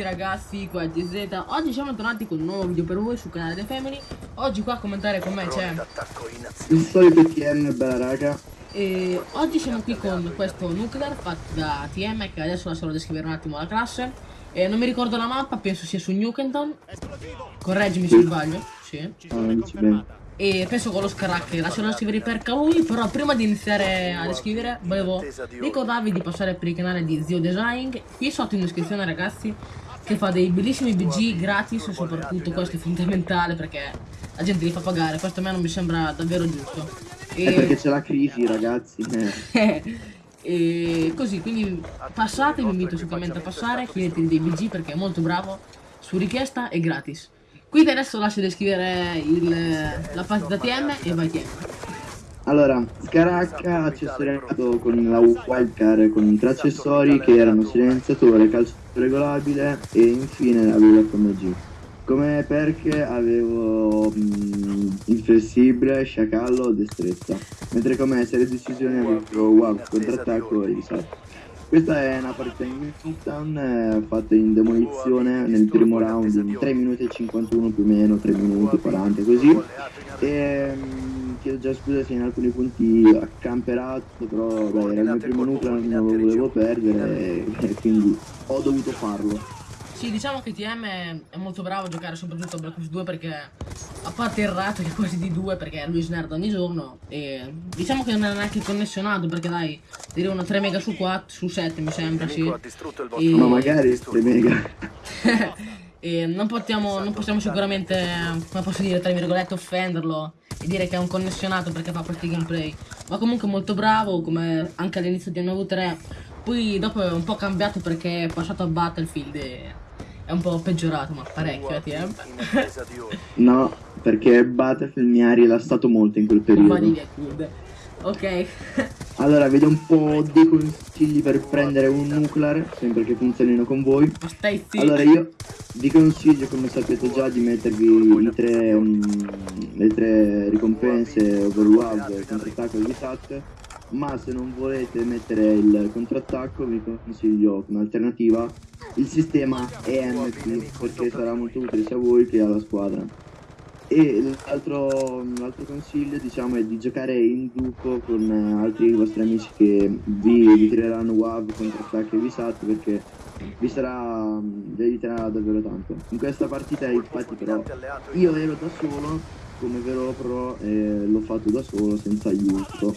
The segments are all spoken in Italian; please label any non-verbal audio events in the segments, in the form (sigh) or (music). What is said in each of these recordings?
tutti ragazzi, qua è GZ Oggi siamo tornati con un nuovo video per voi sul canale The Family. Oggi qua a commentare con me c'è Il solito TM, bella raga. E oggi siamo qui con questo nuclear fatto da TM Che adesso lascerò descrivere un attimo la classe. E Non mi ricordo la mappa, penso sia su Newkenton Correggimi se sbaglio Sì. Ah, e penso con lo Scarac lascerò descrivere per lui però prima di iniziare a descrivere volevo ricordarvi di passare per il canale di Zio Design. Qui sotto in descrizione ragazzi che fa dei bellissimi BG gratis soprattutto questo è fondamentale perché la gente li fa pagare. Questo a me non mi sembra davvero giusto. È perché c'è la crisi ragazzi eh. (laughs) e così quindi passate vi invito sicuramente a passare chiedetevi dei BG perché è molto bravo su richiesta e gratis. Quindi adesso lascio descrivere il, la partita TM e vai TM Allora, Scaracca accessoriato con la wildcard con tre accessori che erano silenziatore, calcio regolabile e infine avevo FMG. Come perché avevo mm, inflessibile, sciacallo, destrezza. Mentre come serie di decisioni avevo wow, contrattacco e risalto. Questa è una partita in Newtown eh, fatta in demolizione nel primo round in 3 minuti e 51 più o meno, 3 minuti 40 così. E mm, chiedo già scusa se in alcuni punti accamperato, però beh, era il mio primo nucleo, non lo volevo perdere e quindi ho dovuto farlo. Sì, diciamo che TM è, molto bravo a giocare soprattutto a Black Ops 2 perché a parte il rato che è quasi di 2 perché lui snerd ogni giorno e diciamo che non è neanche connessionato perché dai, direi una 3 mega su 4, su 7 mi sembra, sì. E- Ma magari 3 mega. (laughs) e non possiamo, non possiamo sicuramente, come posso dire, tra virgolette, offenderlo dire che è un connessionato perché fa questi gameplay. Ma comunque molto bravo, come anche all'inizio di MV3. Poi dopo è un po' cambiato perché è passato a Battlefield e è un po' peggiorato, ma parecchio, eh, TM. No, perché Battlefield mi ha rilassato molto in quel periodo. via good. Ok. (laughs) Allora, vedo un po' dei consigli per prendere un nuclear, sempre che funzionino con voi. Allora io vi consiglio come sapete già di mettervi i tre, mm, le tre ricompense overwhelmed, contrattacco e visat ma se non volete mettere il contrattacco vi consiglio come alternativa il sistema EMP perché sarà molto utile sia a voi che alla squadra e l'altro, l'altro consiglio diciamo è di giocare in gruppo con eh, altri vostri amici che vi, vi tireranno WAV, contrattacchi e visat perché vi sarà vi aiuterà davvero tanto. In questa partita infatti però io ero da solo come vero pro e l'ho fatto da solo senza aiuto.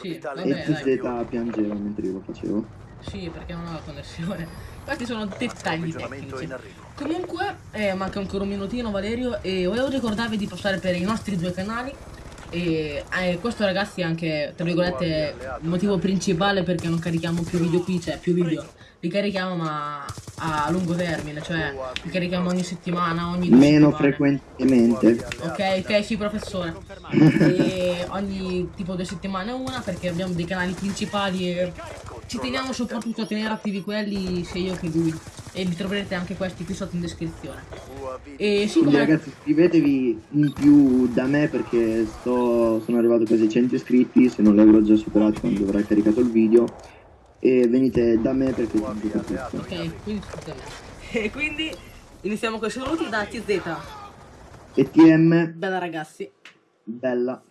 Sì, e vabbè, dai. TZ piangeva mentre io lo facevo Sì, perché non ho la connessione. Questi sono dettagli tecnici. Comunque, eh, manca ancora un minutino Valerio e volevo ricordarvi di passare per i nostri due canali. E eh, questo ragazzi è anche, tra virgolette, il motivo principale perché non carichiamo più video qui, cioè più video. Li carichiamo ma a lungo termine, cioè li carichiamo ogni settimana, ogni due meno settimane. frequentemente Ok, ok, sì, professore. e ogni tipo due settimane una perché abbiamo dei canali principali e ci teniamo soprattutto a tenere attivi quelli sia io che lui. E vi troverete anche questi qui sotto in descrizione. E sì, Quindi come ragazzi iscrivetevi in più da me perché sto, sono arrivato quasi ai 100 iscritti, se non li avrò già superati quando avrò caricato il video. E venite da me perché. Ok, quindi. E quindi iniziamo con i saluti da TZ. E TM, Bella ragazzi. bella.